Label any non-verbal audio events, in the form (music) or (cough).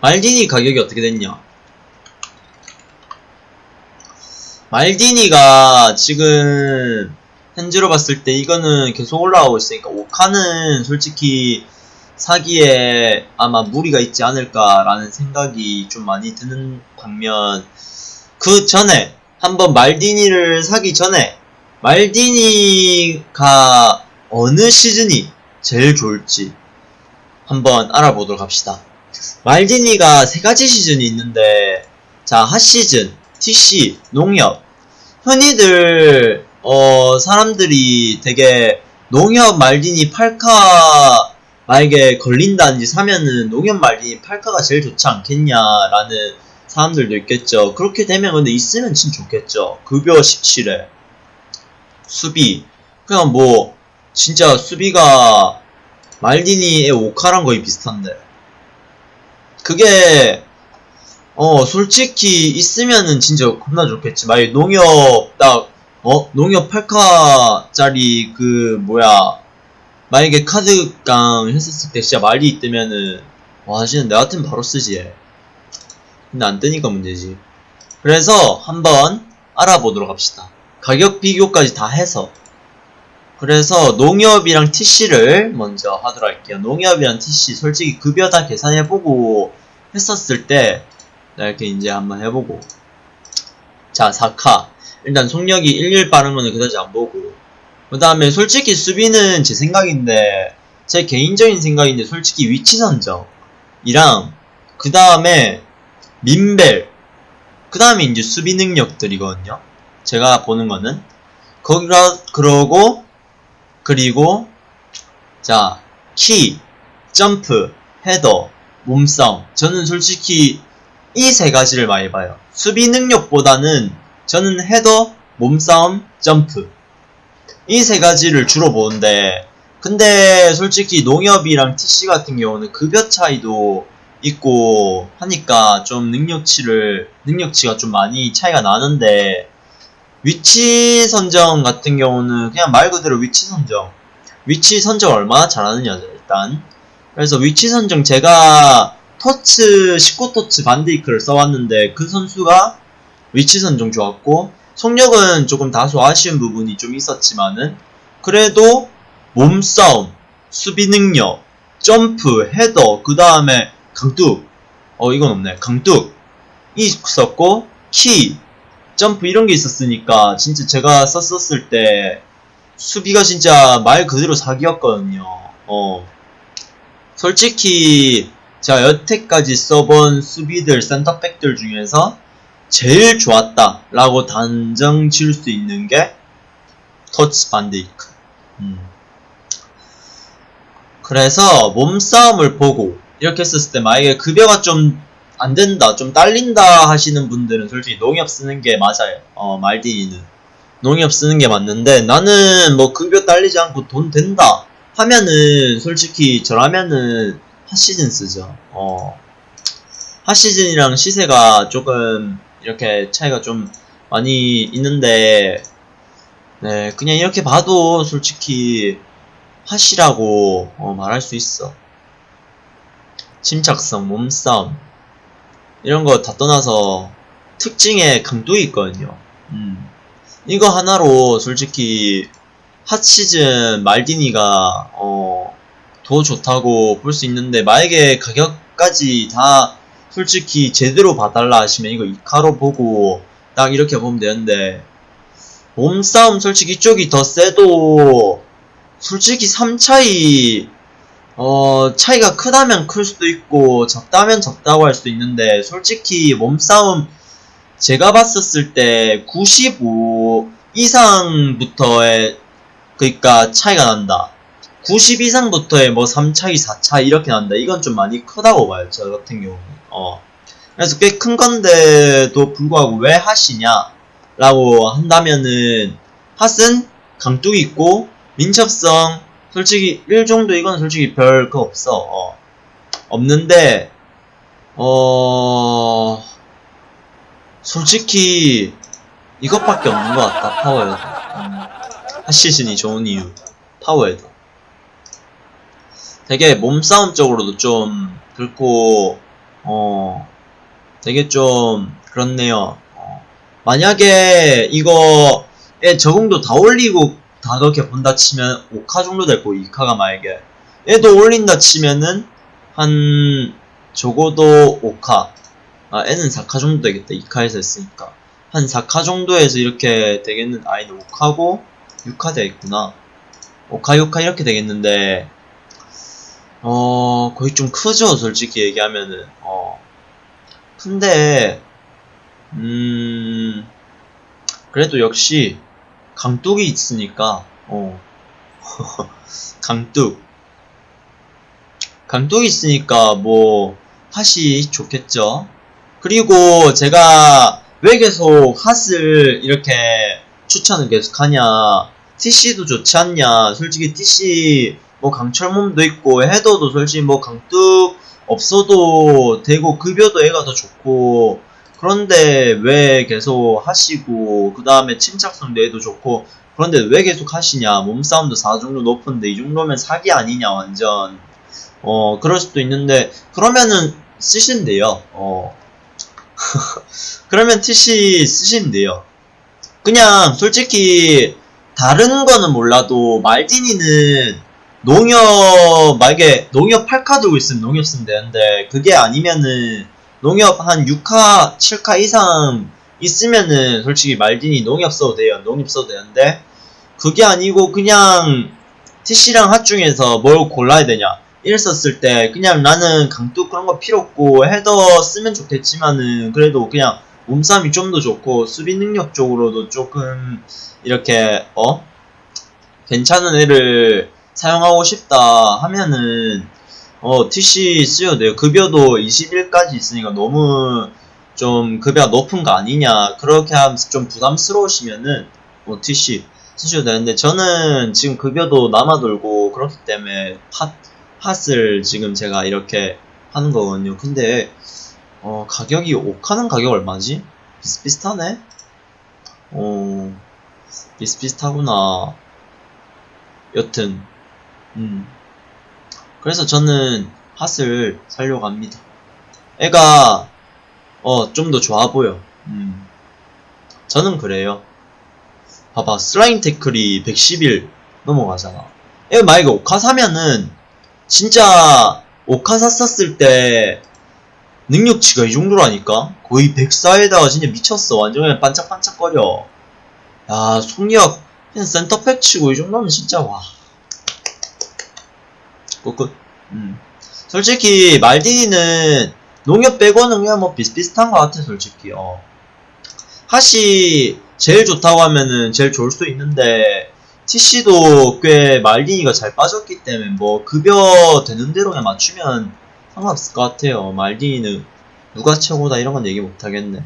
말디니 가격이 어떻게 됐냐? 말디니가 지금 현재로 봤을 때 이거는 계속 올라가고 있으니까 오카는 솔직히 사기에 아마 무리가 있지 않을까라는 생각이 좀 많이 드는 반면 그 전에 한번 말디니를 사기 전에 말디니가 어느 시즌이 제일 좋을지 한번 알아보도록 합시다. 말디니가 세 가지 시즌이 있는데 자 핫시즌, TC, 농협 흔히들 어 사람들이 되게 농협 말디니 팔카 만약에 걸린다든지 사면은 농협 말디니 팔카가 제일 좋지 않겠냐라는 사람들도 있겠죠. 그렇게 되면 근데 있으면 진짜 좋겠죠. 급여 17회 수비 그냥 뭐 진짜 수비가 말디니의 오카랑 거의 비슷한데 그게 어 솔직히 있으면은 진짜 겁나 좋겠지. 만약 농협 딱 어? 농협 8카짜리 그 뭐야. 만약에 카드깡 했었을 때 진짜 말이 있다면은 와 진짜 내 같으면 바로 쓰지 얘. 근데 안 뜨니까 문제지. 그래서 한번 알아보도록 합시다. 가격 비교까지 다 해서 그래서 농협이랑 TC를 먼저 하도록 할게요. 농협이랑 TC 솔직히 급여 다 계산해보고 했었을 때 이렇게 이제 한번 해보고. 자 4카. 일단 속력이 11 빠른 거는 그다지 안 보고. 그 다음에 솔직히 수비는 제 생각인데 제 개인적인 생각인데 솔직히 위치 선정이랑 그 다음에 민벨. 그 다음에 이제 수비 능력들이거든요. 제가 보는 거는. 거기가 그러고 그리고 자, 키, 점프, 헤더, 몸싸움. 저는 솔직히 이 세 가지를 많이 봐요. 수비 능력보다는 저는 헤더, 몸싸움, 점프. 이 세 가지를 주로 보는데 근데 솔직히 농협이랑 TC 같은 경우는 급여 차이도 있고 하니까 좀 능력치를 능력치가 좀 많이 차이가 나는데 위치 선정 같은 경우는 그냥 말 그대로 위치 선정. 위치 선정 얼마나 잘하느냐죠, 일단. 그래서 위치 선정 제가 터츠, 19터츠 반데이크를 써왔는데 그 선수가 위치 선정 좋았고, 속력은 조금 다소 아쉬운 부분이 좀 있었지만은, 그래도 몸싸움, 수비 능력, 점프, 헤더, 그 다음에 강뚝, 어, 이건 없네. 강뚝, 이 있었고, 키, 점프 이런 게 있었으니까 진짜 제가 썼었을 때 수비가 진짜 말 그대로 사기였거든요. 어. 솔직히 제가 여태까지 써본 수비들 센터백들 중에서 제일 좋았다 라고 단정 지을 수 있는 게 터치 반데이크. 음. 그래서 몸싸움을 보고 이렇게 했었을 때 만약에 급여가 좀 안 된다, 좀 딸린다 하시는 분들은 솔직히 농협 쓰는 게 맞아요. 어, 말디니는. 농협 쓰는 게 맞는데 나는 뭐 급여 딸리지 않고 돈 된다 하면은 솔직히 저라면은 핫시즌 쓰죠. 어. 핫시즌이랑 시세가 조금 이렇게 차이가 좀 많이 있는데 네, 그냥 이렇게 봐도 솔직히 핫이라고 어, 말할 수 있어. 침착성, 몸싸움 이런 거 다 떠나서 특징에 강도가 있거든요. 음. 이거 하나로 솔직히 핫시즌 말디니가 어, 더 좋다고 볼 수 있는데 만약에 가격까지 다 솔직히 제대로 봐달라 하시면 이거 이카로 보고 딱 이렇게 보면 되는데 몸싸움 솔직히 이쪽이 더 세도 솔직히 3차이 어, 차이가 크다면 클 수도 있고, 적다면 적다고 할 수도 있는데, 솔직히 몸싸움, 제가 봤었을 때, 95 이상부터의, 그니까 차이가 난다. 90 이상부터의 뭐 3차이, 4차이 이렇게 난다. 이건 좀 많이 크다고 봐요, 저 같은 경우는. 어. 그래서 꽤 큰 건데도 불구하고 왜 HOT이냐? 라고 한다면은, 핫은 강뚝이 있고, 민첩성, 솔직히 1 정도 이건 솔직히 별 거 없어. 어. 없는데 어 솔직히 이것밖에 없는 것 같다. power header. 음. HOT 시즌이 좋은 이유. power header. 되게 몸싸움 쪽으로도 좀 그렇고 어, 되게 좀 그렇네요. 어, 만약에 이거에 적응도 다 올리고 다 그렇게 본다 치면 5카 정도 될 거고 2카가 만약에 얘도 올린다 치면은 한 적어도 5카. 아 얘는 4카 정도 되겠다. 2카에서 했으니까. 한 4카 정도에서 이렇게 되겠는 아이는 5카고 6카 되겠구나. 5카 6카 이렇게 되겠는데 어 거의 좀 크죠 솔직히 얘기하면은. 어 근데 음 그래도 역시 강뚝이 있으니까 어. (laughs) 강뚝 강뚝이 있으니까 뭐 핫이 좋겠죠. 그리고 제가 왜 계속 핫을 이렇게 추천을 계속 하냐. TC도 좋지 않냐. 솔직히 TC 뭐 강철몸도 있고 헤더도 솔직히 뭐 강뚝 없어도 되고 급여도 애가 더 좋고 그런데 왜 계속 하시고 그 다음에 침착성도 애도 좋고 그런데 왜 계속 하시냐? 몸싸움도 4 정도 높은데 이 정도면 사기 아니냐 완전. 어 그럴 수도 있는데 그러면은 돼요. 어. (laughs) 그러면 TC 돼요. 그냥 솔직히 다른 거는 몰라도 말디니는 농협 만약에 농협 8카 들고 있으면 농협 쓰면 되는데 그게 아니면은 농협 한 6카 7카 이상 있으면은 솔직히 말디니 농협 써도 돼요. 농협 써도 되는데 그게 아니고 그냥 TC랑 핫 중에서 뭘 골라야 되냐. 이랬었을 때 그냥 나는 강뚝 그런 거 필요 없고 헤더 쓰면 좋겠지만은 그래도 그냥 몸싸움이 좀 더 좋고 수비 능력 쪽으로도 조금 이렇게 어? 괜찮은 애를 사용하고 싶다 하면은 어 TC 쓰여도 돼요. 급여도 21까지 있으니까 너무 좀 급여가 높은 거 아니냐. 그렇게 하면서 좀 부담스러우시면은 뭐 TC 쓰셔도 되는데 저는 지금 급여도 남아돌고 그렇기 때문에 핫, 핫을 지금 제가 이렇게 하는 거거든요. 근데 어 가격이 옥하는 가격 얼마지? 비슷비슷하네? 어 비슷비슷하구나. 여튼 음 그래서 저는 핫을 살려고 합니다. 애가 어 좀 더 좋아 보여. 음. 저는 그래요. 봐봐 슬라임 태클이 111 넘어가잖아. 애가 만약에 오카 사면은 진짜 오카 샀었을 때 능력치가 이 정도라니까? 거의 104에다가 진짜 미쳤어. 완전 그냥 반짝반짝거려. 야 속력 그냥 센터백 치고 이 정도면 진짜 와 끝끝 음. 솔직히 말디니는 농협 빼고는 그냥 뭐 비슷비슷한 것 같아 솔직히 어. 핫이 제일 좋다고 하면은 제일 좋을 수도 있는데 TC도 꽤 말디니가 잘 빠졌기 때문에 뭐 급여 되는 대로 그냥 맞추면 상관없을 것 같아요 말디니는 누가 최고다 이런 건 얘기 못 하겠네